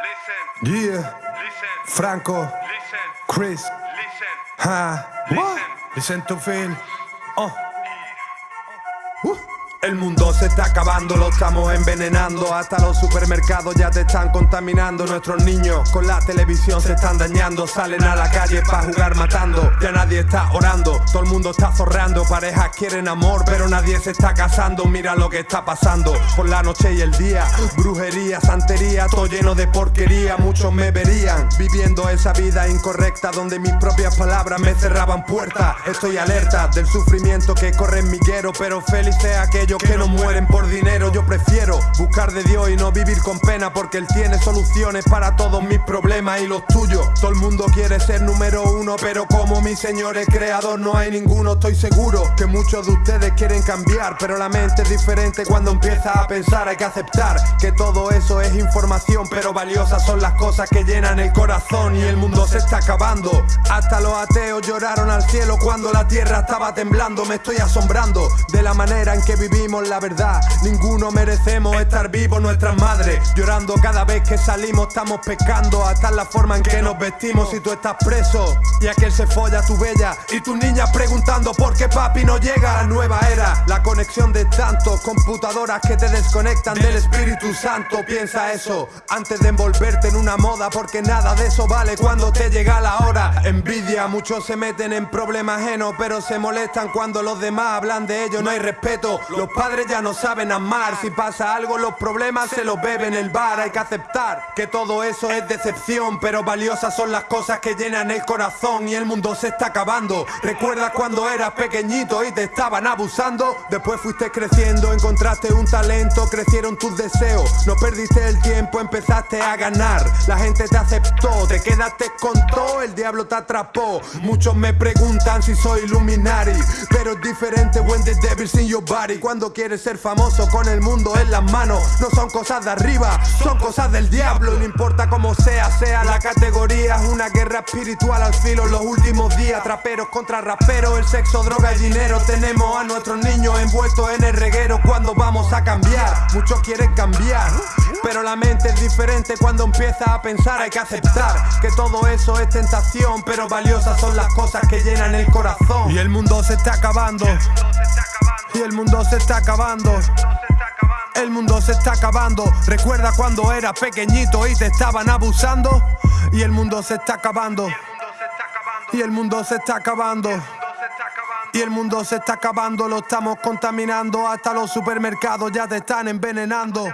Listen. Yeah. Listen. Franco. Listen. Chris. Listen. Huh. Listen. What? Listen to Phil. Oh. Uh. El mundo se está acabando, lo estamos envenenando. Hasta los supermercados ya te están contaminando. Nuestros niños con la televisión se están dañando. Salen a la calle para jugar matando. Ya nadie está orando, todo el mundo está zorrando. Parejas quieren amor, pero nadie se está casando. Mira lo que está pasando por la noche y el día. Brujería, santería, todo lleno de porquería. Muchos me verían viviendo esa vida incorrecta donde mis propias palabras me cerraban puertas. Estoy alerta del sufrimiento que corre en mi guero, pero feliz sea aquello que no mueren por dinero. Yo prefiero buscar de Dios y no vivir con pena porque Él tiene soluciones para todos mis problemas y los tuyos. Todo el mundo quiere ser número uno, pero como mi Señor es creador no hay ninguno. Estoy seguro que muchos de ustedes quieren cambiar, pero la mente es diferente cuando empieza a pensar. Hay que aceptar que todo eso es información, pero valiosas son las cosas que llenan el corazón y el mundo se está acabando. Hasta los ateos lloraron al cielo cuando la tierra estaba temblando. Me estoy asombrando de la manera en que vivimos la verdad. Ninguno merecemos estar vivos, nuestras madres llorando cada vez que salimos, estamos pescando. Hasta la forma en que nos vestimos si tú estás preso. Y aquel se folla tu bella y tus niñas preguntando por qué papi no llega a la nueva era. La conexión de tantos computadoras que te desconectan del Espíritu Santo. Piensa eso antes de envolverte en una moda, porque nada de eso vale cuando te llega la hora. Envidia, muchos se meten en problemas ajenos, pero se molestan cuando los demás hablan de ellos. No hay respeto. Los padres ya no saben amar. Si pasa algo, los problemas se los beben el bar. Hay que aceptar que todo eso es decepción. Pero valiosas son las cosas que llenan el corazón. Y el mundo se está acabando. ¿Recuerdas cuando eras pequeñito y te estaban abusando? Después fuiste creciendo, encontraste un talento, crecieron tus deseos. No perdiste el tiempo, empezaste a ganar. La gente te aceptó, te quedaste con todo. El diablo te atrapó. Muchos me preguntan si soy Luminari. Pero es diferente when the devil's in your body. Quieres ser famoso con el mundo en las manos, no son cosas de arriba, son cosas del diablo. No importa cómo sea, sea la categoría, es una guerra espiritual al filo los últimos días. Traperos contra raperos, el sexo, droga y dinero. Tenemos a nuestros niños envueltos en el reguero. Cuando vamos a cambiar, muchos quieren cambiar. Pero la mente es diferente cuando empieza a pensar, hay que aceptar que todo eso es tentación, pero valiosas son las cosas que llenan el corazón. Y el mundo se está acabando. Y el mundo se está acabando. El mundo se está acabando. Recuerda cuando eras pequeñito y te estaban abusando. Y el mundo se está acabando. Y el mundo se está acabando. Y el mundo se está acabando, lo estamos contaminando. Hasta los supermercados ya te están envenenando.